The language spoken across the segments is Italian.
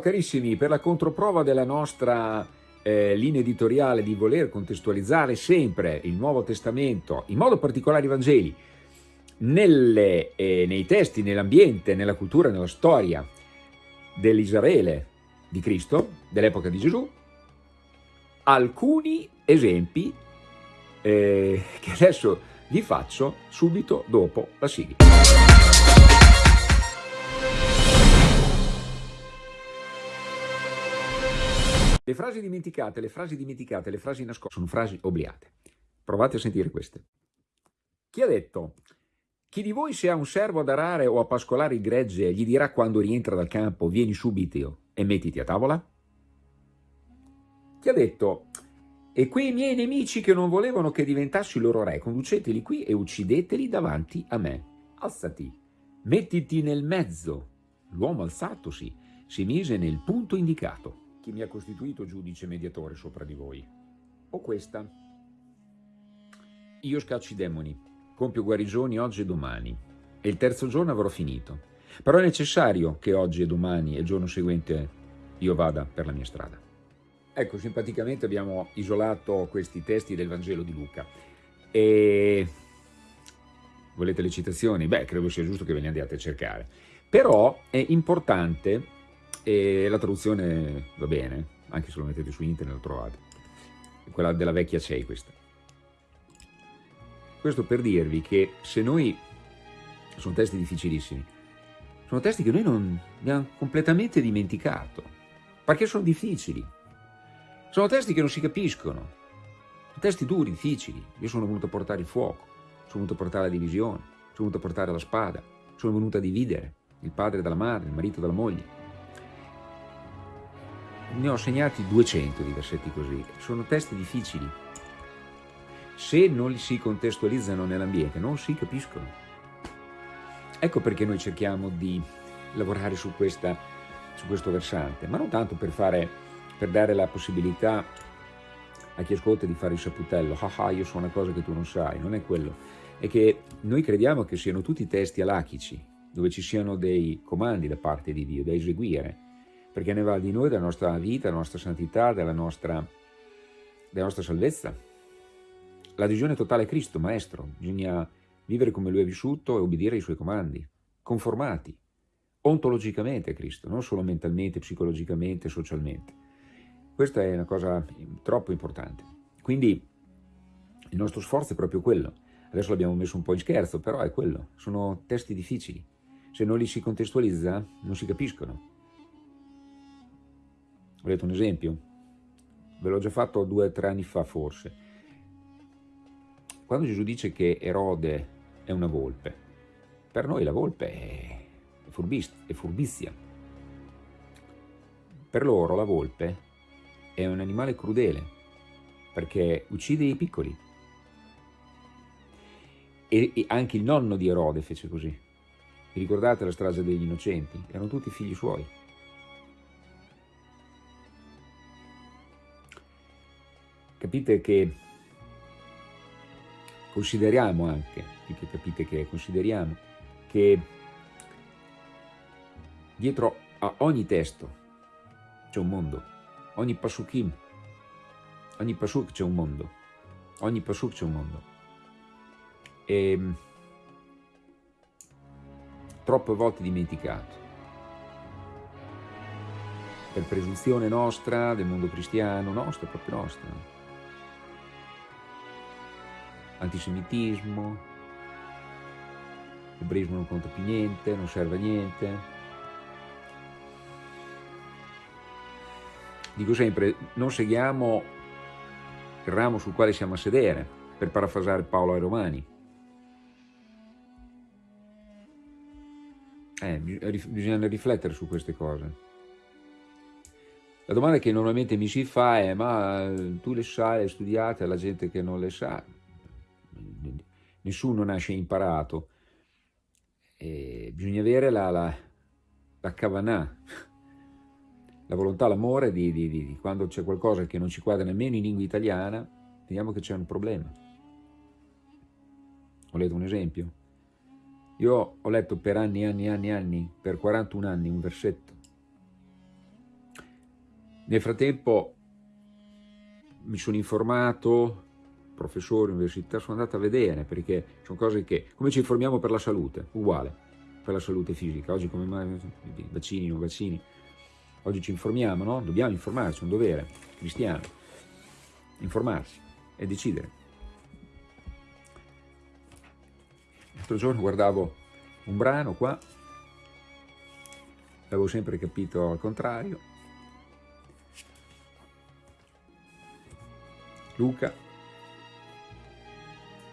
Carissimi, per la controprova della nostra eh, linea editoriale di voler contestualizzare sempre il Nuovo Testamento, in modo particolare i Vangeli, nelle, eh, nei testi, nell'ambiente, nella cultura, nella storia dell'Israele di Cristo, dell'epoca di Gesù, alcuni esempi eh, che adesso vi faccio subito dopo la sigla. Le frasi dimenticate, le frasi dimenticate, le frasi nascoste sono frasi obliate. Provate a sentire queste. Chi ha detto chi di voi se ha un servo ad arare o a pascolare il gregge gli dirà quando rientra dal campo vieni subito e mettiti a tavola? Chi ha detto e quei miei nemici che non volevano che diventassi loro re, conduceteli qui e uccideteli davanti a me. Alzati, mettiti nel mezzo. L'uomo alzatosi si mise nel punto indicato chi mi ha costituito giudice mediatore sopra di voi. O questa. Io scaccio i demoni, compio guarigioni oggi e domani, e il terzo giorno avrò finito. Però è necessario che oggi e domani e il giorno seguente io vada per la mia strada. Ecco, simpaticamente abbiamo isolato questi testi del Vangelo di Luca. E volete le citazioni? Beh, credo sia giusto che ve le andiate a cercare. Però è importante e la traduzione va bene, anche se lo mettete su internet lo trovate. Quella della vecchia CEI questa. Questo per dirvi che se noi, sono testi difficilissimi, sono testi che noi non abbiamo completamente dimenticato, perché sono difficili. Sono testi che non si capiscono, sono testi duri, difficili. Io sono venuto a portare il fuoco, sono venuto a portare la divisione, sono venuto a portare la spada, sono venuto a dividere il padre dalla madre, il marito dalla moglie ne ho segnati 200 di versetti così, sono testi difficili. Se non li si contestualizzano nell'ambiente non si capiscono. Ecco perché noi cerchiamo di lavorare su, questa, su questo versante, ma non tanto per, fare, per dare la possibilità a chi ascolta di fare il saputello, ah ah io so una cosa che tu non sai, non è quello, è che noi crediamo che siano tutti testi alachici, dove ci siano dei comandi da parte di Dio da eseguire, perché ne va di noi, della nostra vita, della nostra santità, della nostra, della nostra salvezza. L'adesione totale a Cristo, Maestro, bisogna vivere come Lui ha vissuto e obbedire ai Suoi comandi, conformati ontologicamente a Cristo, non solo mentalmente, psicologicamente, socialmente. Questa è una cosa troppo importante. Quindi il nostro sforzo è proprio quello. Adesso l'abbiamo messo un po' in scherzo, però è quello. Sono testi difficili. Se non li si contestualizza, non si capiscono. Volete un esempio? Ve l'ho già fatto due o tre anni fa forse. Quando Gesù dice che Erode è una volpe, per noi la volpe è, è furbizia. Per loro la volpe è un animale crudele, perché uccide i piccoli. E, e anche il nonno di Erode fece così. Vi ricordate la strage degli innocenti? Erano tutti figli suoi. Capite che consideriamo anche, che capite che consideriamo, che dietro a ogni testo c'è un mondo, ogni pasukim, ogni pasuk c'è un mondo, ogni pasuk c'è un mondo. E ehm, troppe volte dimenticato. Per presunzione nostra, del mondo cristiano, nostro, proprio nostro antisemitismo, l'ebraismo non conta più niente, non serve a niente. Dico sempre, non seguiamo il ramo sul quale siamo a sedere, per parafrasare Paolo ai Romani. Eh, bisogna riflettere su queste cose. La domanda che normalmente mi si fa è ma tu le sai, le studiate, la gente che non le sa nessuno nasce imparato, e bisogna avere la, la, la kavanah, la volontà, l'amore di, di, di, quando c'è qualcosa che non ci quadra nemmeno in lingua italiana, vediamo che c'è un problema. Volete un esempio? Io ho letto per anni, anni, anni, anni, per 41 anni un versetto. Nel frattempo mi sono informato, professore, università, sono andato a vedere perché sono cose che, come ci informiamo per la salute, uguale, per la salute fisica, oggi come mai, vaccini, non vaccini, oggi ci informiamo, no? Dobbiamo informarci, è un dovere cristiano, informarsi e decidere. L'altro giorno guardavo un brano qua, l'avevo sempre capito al contrario, Luca,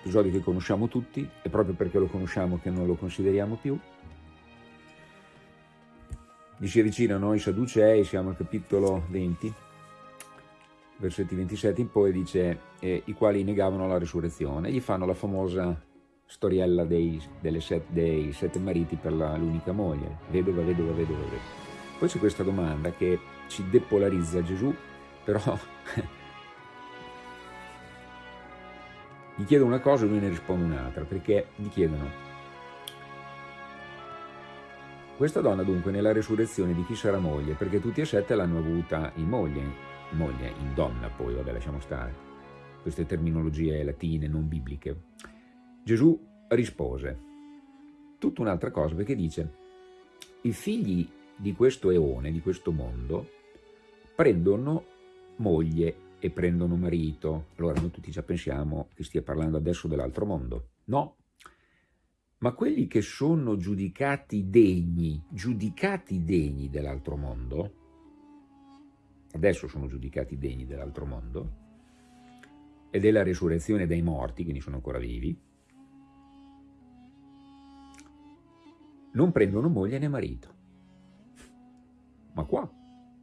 episodio che conosciamo tutti, è proprio perché lo conosciamo che non lo consideriamo più. Gli si avvicinano i Sadducei, siamo al capitolo 20, versetti 27 in poi, dice, eh, i quali negavano la risurrezione, gli fanno la famosa storiella dei, set, dei sette mariti per l'unica moglie, vedova, vedova, vedova. Poi c'è questa domanda che ci depolarizza Gesù, però gli chiedono una cosa e lui ne risponde un'altra, perché gli chiedono questa donna dunque nella resurrezione di chi sarà moglie, perché tutti e sette l'hanno avuta in moglie, in moglie, in donna poi, vabbè lasciamo stare, queste terminologie latine non bibliche. Gesù rispose tutta un'altra cosa perché dice i figli di questo eone, di questo mondo, prendono moglie e prendono marito. Allora noi tutti già pensiamo che stia parlando adesso dell'altro mondo. No, ma quelli che sono giudicati degni, giudicati degni dell'altro mondo, adesso sono giudicati degni dell'altro mondo, e della risurrezione dei morti, quindi sono ancora vivi, non prendono moglie né marito. Ma qua,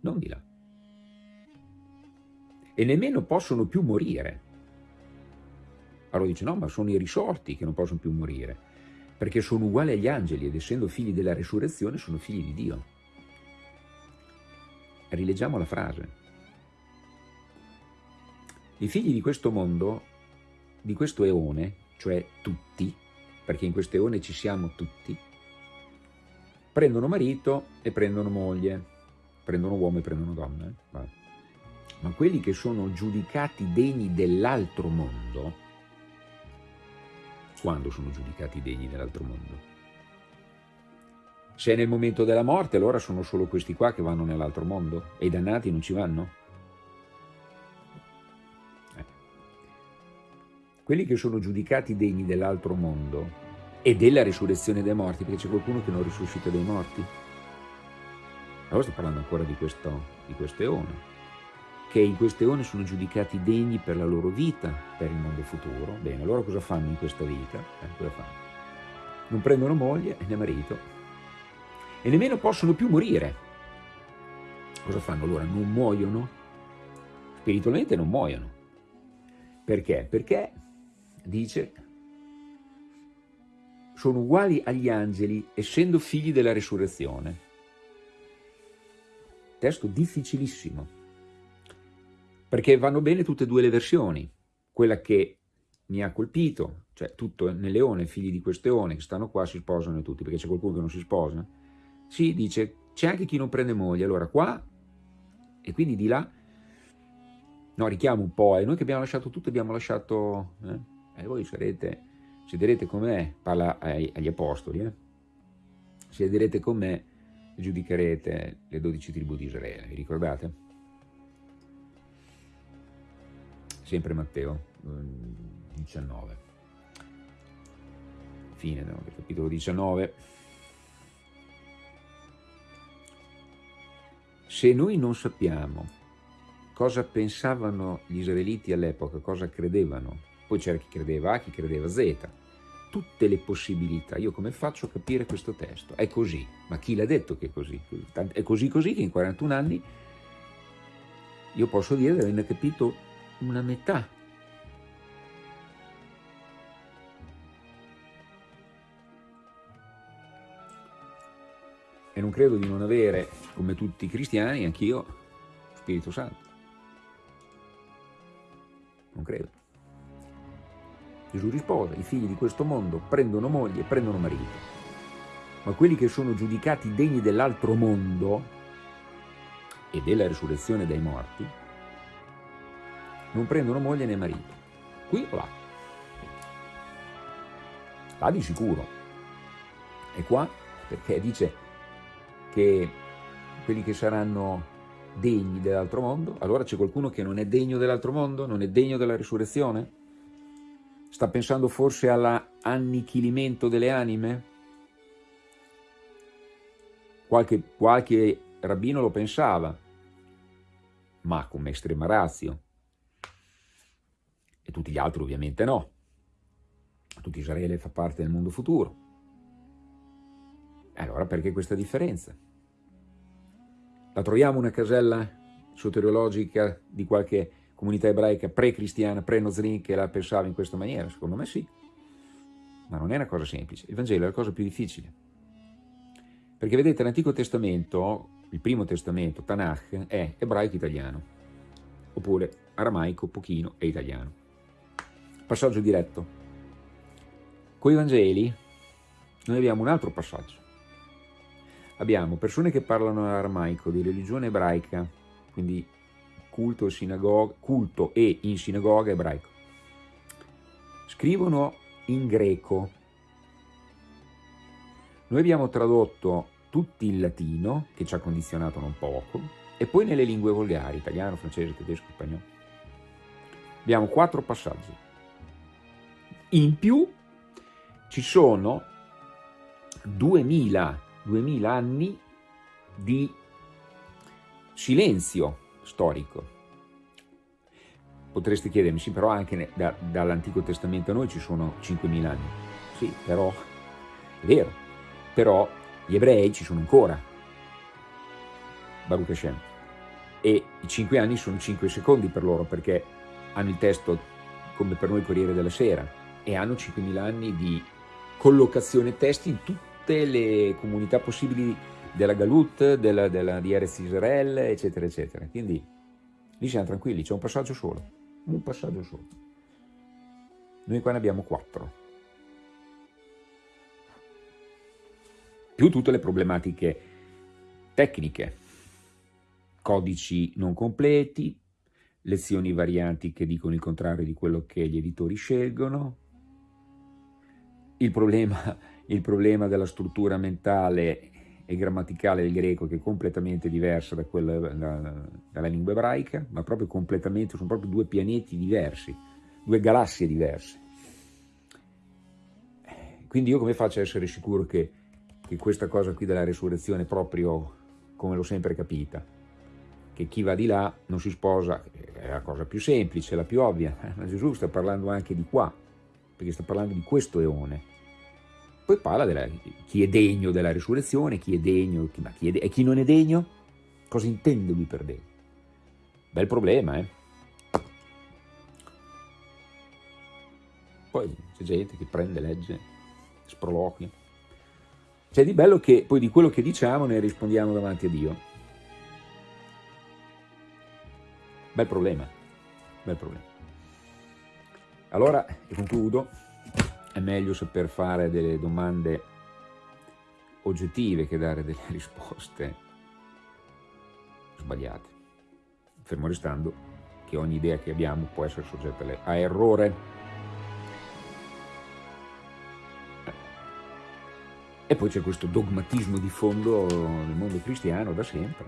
non di là e nemmeno possono più morire. Allora dice no, ma sono i risorti che non possono più morire, perché sono uguali agli angeli ed essendo figli della resurrezione sono figli di Dio. Rileggiamo la frase. I figli di questo mondo, di questo eone, cioè tutti, perché in questo eone ci siamo tutti, prendono marito e prendono moglie, prendono uomo e prendono donna. Eh? Ma quelli che sono giudicati degni dell'altro mondo, quando sono giudicati degni dell'altro mondo? Se è nel momento della morte, allora sono solo questi qua che vanno nell'altro mondo e i dannati non ci vanno? Eh. Quelli che sono giudicati degni dell'altro mondo e della risurrezione dei morti, perché c'è qualcuno che non risuscita dei morti. Allora sto parlando ancora di questo, di questo eone che in queste ore sono giudicati degni per la loro vita, per il mondo futuro. Bene, allora cosa fanno in questa vita? Eh? Non prendono moglie né marito e nemmeno possono più morire. Cosa fanno allora? Non muoiono? Spiritualmente non muoiono. Perché? Perché, dice, sono uguali agli angeli essendo figli della risurrezione. Testo difficilissimo perché vanno bene tutte e due le versioni, quella che mi ha colpito, cioè tutto nel leone, figli di questo leone che stanno qua si sposano tutti, perché c'è qualcuno che non si sposa, sì, dice, c'è anche chi non prende moglie, allora qua, e quindi di là, no, richiamo un po', e noi che abbiamo lasciato tutto, abbiamo lasciato, eh, e voi sarete, siederete con me, parla ai, agli apostoli, eh, siederete con me e giudicherete le dodici tribù di Israele, vi ricordate? Sempre Matteo 19. Fine del capitolo 19. Se noi non sappiamo cosa pensavano gli israeliti all'epoca, cosa credevano, poi c'era chi credeva A, chi credeva Z, tutte le possibilità, io come faccio a capire questo testo? È così, ma chi l'ha detto che è così? È così così che in 41 anni io posso dire di averne capito una metà. E non credo di non avere, come tutti i cristiani, anch'io, Spirito Santo. Non credo. Gesù rispose, i figli di questo mondo prendono moglie prendono marito, ma quelli che sono giudicati degni dell'altro mondo e della risurrezione dai morti, non prendono moglie né marito. Qui o là. Là di sicuro. E qua perché dice che quelli che saranno degni dell'altro mondo, allora c'è qualcuno che non è degno dell'altro mondo, non è degno della risurrezione? Sta pensando forse all'annichilimento delle anime? Qualche, qualche rabbino lo pensava, ma come estrema razio. E tutti gli altri ovviamente no. Tutto Israele fa parte del mondo futuro. Allora perché questa differenza? La troviamo una casella soteriologica di qualche comunità ebraica pre-cristiana, pre-Nozrin che la pensava in questa maniera? Secondo me sì. Ma non è una cosa semplice. Il Vangelo è la cosa più difficile. Perché vedete, l'Antico Testamento, il Primo Testamento, Tanakh, è ebraico-italiano, oppure aramaico, pochino e italiano. Passaggio diretto. Con i Vangeli noi abbiamo un altro passaggio. Abbiamo persone che parlano aramaico, di religione ebraica, quindi culto e, sinagoga, culto e in sinagoga ebraico. Scrivono in greco. Noi abbiamo tradotto tutti il latino, che ci ha condizionato non poco, e poi nelle lingue volgari, italiano, francese, tedesco, spagnolo. Abbiamo quattro passaggi. In più ci sono 2000, 2000 anni di silenzio storico. Potreste chiedermi, sì, però anche da, dall'Antico Testamento a noi ci sono 5.000 anni. Sì, però, è vero, però gli ebrei ci sono ancora. Baruch Hashem. E i 5 anni sono 5 secondi per loro, perché hanno il testo come per noi Corriere della Sera, e hanno 5.000 anni di collocazione testi in tutte le comunità possibili della Galut, della, della, di Erez Israel, eccetera, eccetera. Quindi lì siamo tranquilli, c'è un passaggio solo, un passaggio solo. Noi qua ne abbiamo quattro. Più tutte le problematiche tecniche, codici non completi, lezioni varianti che dicono il contrario di quello che gli editori scelgono, il problema, il problema della struttura mentale e grammaticale del greco che è completamente diversa da quella da, dalla lingua ebraica, ma proprio completamente, sono proprio due pianeti diversi, due galassie diverse. Quindi io come faccio a essere sicuro che, che questa cosa qui della resurrezione è proprio come l'ho sempre capita? Che chi va di là non si sposa, è la cosa più semplice, la più ovvia, ma Gesù sta parlando anche di qua, perché sta parlando di questo eone, poi parla di chi è degno della risurrezione, chi è degno, chi, ma chi è e chi non è degno? Cosa intende lui per degno? Bel problema, eh? Poi c'è gente che prende, legge, sproloquia. C'è di bello che poi di quello che diciamo ne rispondiamo davanti a Dio. Bel problema, bel problema. Allora, e concludo, è meglio saper fare delle domande oggettive che dare delle risposte sbagliate. Fermo restando che ogni idea che abbiamo può essere soggetta a errore. E poi c'è questo dogmatismo di fondo nel mondo cristiano da sempre,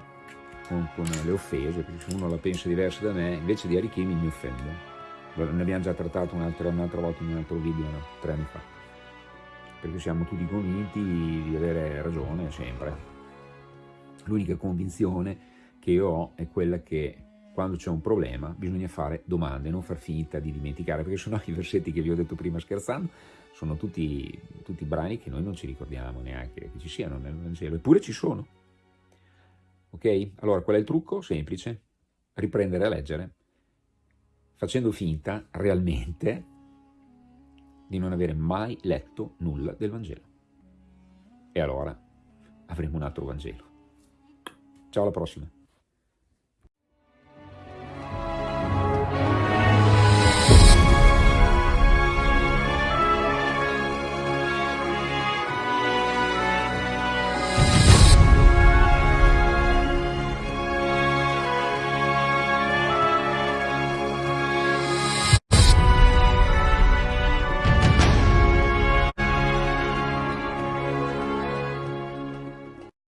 con, con le offese, perché se uno la pensa diversa da me, invece di arricchirmi mi offende ne abbiamo già trattato un'altra, un'altra volta in un altro video, no? tre anni fa, perché siamo tutti convinti di avere ragione sempre. L'unica convinzione che io ho è quella che quando c'è un problema bisogna fare domande, non far finta di dimenticare, perché sennò i versetti che vi ho detto prima scherzando sono tutti, tutti brani che noi non ci ricordiamo neanche che ci siano nel Vangelo, eppure ci sono. Ok? Allora, qual è il trucco? Semplice, riprendere a leggere facendo finta realmente di non avere mai letto nulla del Vangelo. E allora avremo un altro Vangelo. Ciao alla prossima.